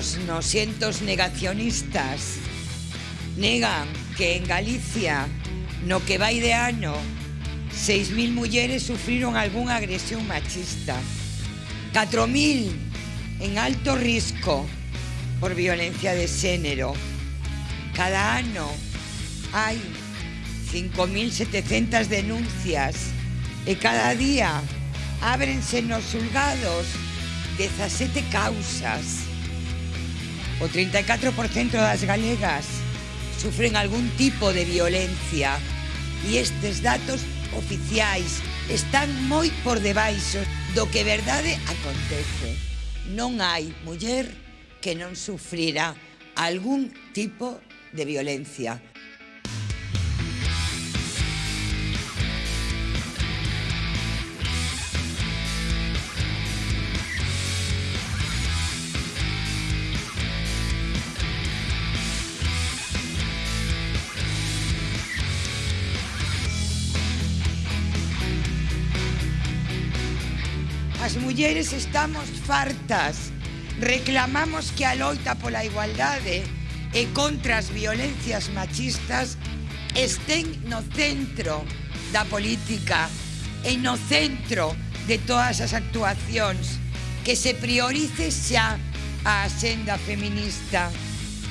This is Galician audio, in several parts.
Os nosentos negacionistas negan que en Galicia, no que vai de ano, 6.000 mulleres sufriron algunha agresión machista. 4.000 en alto risco por violencia de xénero. Cada ano hai 5.700 denuncias e cada día ábrense nos julgados 17 causas o 34% das galegas sufren algún tipo de violencia e estes datos oficiais están moi por debaixo do que verdade acontece. Non hai muller que non sufrira algún tipo de violencia. As mulleres estamos fartas. Reclamamos que a loita pola igualdade e contra as violencias machistas estén no centro da política e no centro de todas as actuacións que se priorice xa a axenda feminista.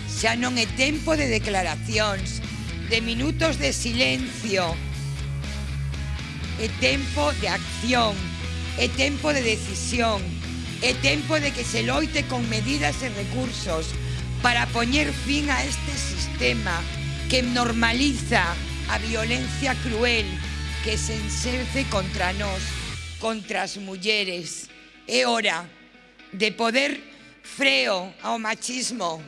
Xa non é tempo de declaracións, de minutos de silencio, é tempo de acción. É tempo de decisión, é tempo de que se loite con medidas e recursos para poñer fin a este sistema que normaliza a violencia cruel que se encerce contra nós, contra as mulleres. É hora de poder freo ao machismo,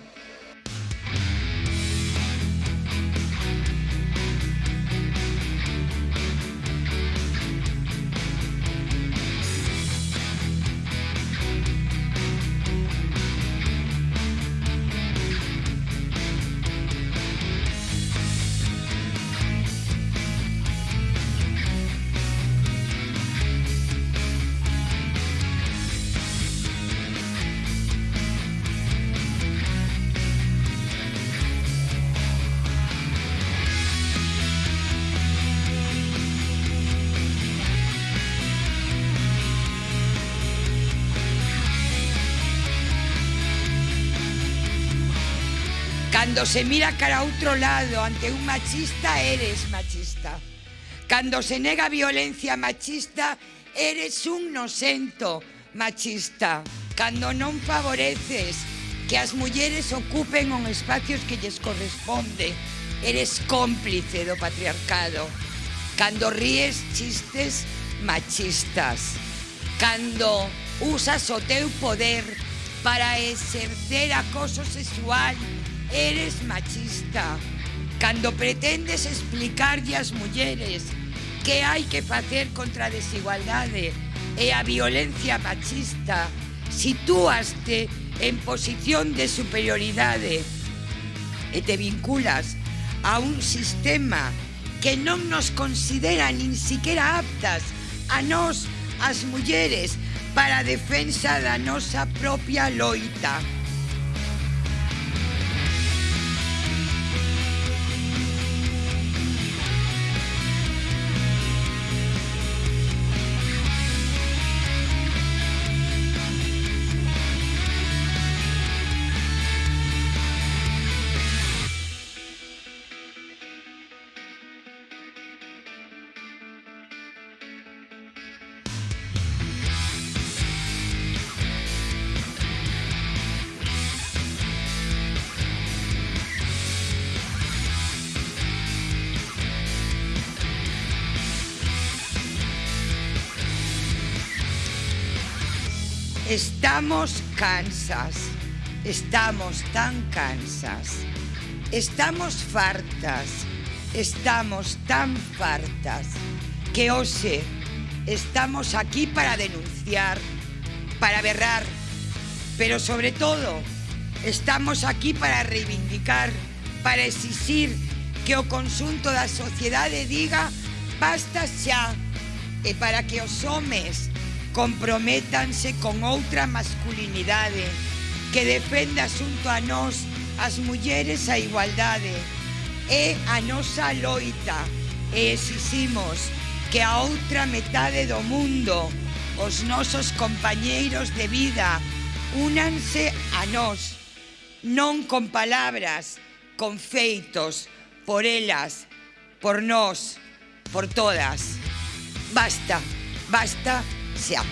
Cando se mira cara a outro lado ante un machista, eres machista. Cando se nega violencia machista, eres un nocento machista. Cando non favoreces que as mulleres ocupen un espacios que lles corresponde, eres cómplice do patriarcado. Cando ríes chistes machistas. Cando usas o teu poder para exercer acoso sexual eres machista cando pretendes explicarlle ás mulleres que hai que facer contra a desigualdade e a violencia machista, sitúaste en posición de superioridade e te vinculas a un sistema que non nos considera nin siquiera aptas a nós, as mulleres, para a defensa da nosa propia loita. Estamos cansas, estamos tan cansas, estamos fartas, estamos tan fartas. Que hoxe estamos aquí para denunciar, para berrar, pero sobre todo estamos aquí para reivindicar, para exixir que o consunto da sociedade diga basta xa e para que os homes comprométanse con outra masculinidade que defenda xunto a nós as mulleres a igualdade. É a nosa loita e exiximos que a outra metade do mundo, os nosos compañeiros de vida, únanse a nós, non con palabras, con feitos, por elas, por nós, por todas. Basta, basta 下